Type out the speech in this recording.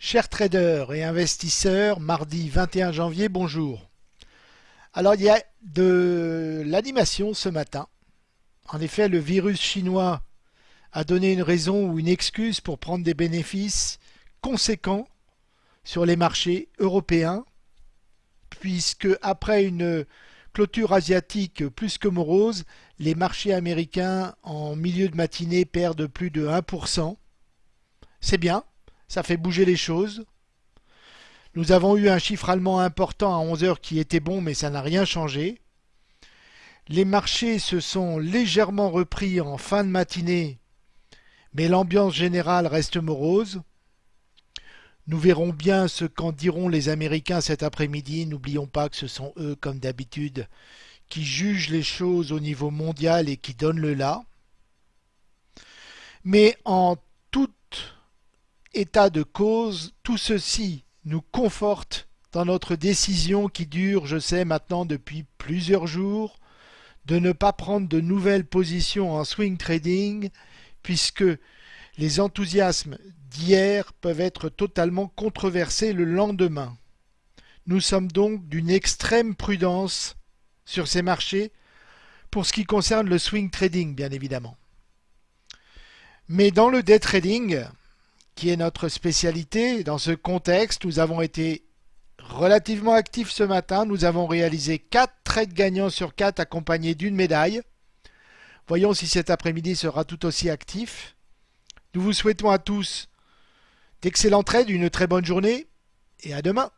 Chers traders et investisseurs, mardi 21 janvier, bonjour. Alors il y a de l'animation ce matin. En effet, le virus chinois a donné une raison ou une excuse pour prendre des bénéfices conséquents sur les marchés européens, puisque après une clôture asiatique plus que morose, les marchés américains en milieu de matinée perdent plus de 1%. C'est bien, ça fait bouger les choses. Nous avons eu un chiffre allemand important à 11 heures qui était bon, mais ça n'a rien changé. Les marchés se sont légèrement repris en fin de matinée, mais l'ambiance générale reste morose. Nous verrons bien ce qu'en diront les Américains cet après-midi. N'oublions pas que ce sont eux, comme d'habitude, qui jugent les choses au niveau mondial et qui donnent le là. Mais en état de cause, tout ceci nous conforte dans notre décision qui dure, je sais maintenant depuis plusieurs jours, de ne pas prendre de nouvelles positions en swing trading puisque les enthousiasmes d'hier peuvent être totalement controversés le lendemain. Nous sommes donc d'une extrême prudence sur ces marchés pour ce qui concerne le swing trading bien évidemment. Mais dans le day trading, qui est notre spécialité. Dans ce contexte, nous avons été relativement actifs ce matin. Nous avons réalisé 4 trades gagnants sur 4 accompagnés d'une médaille. Voyons si cet après-midi sera tout aussi actif. Nous vous souhaitons à tous d'excellents trades, une très bonne journée et à demain.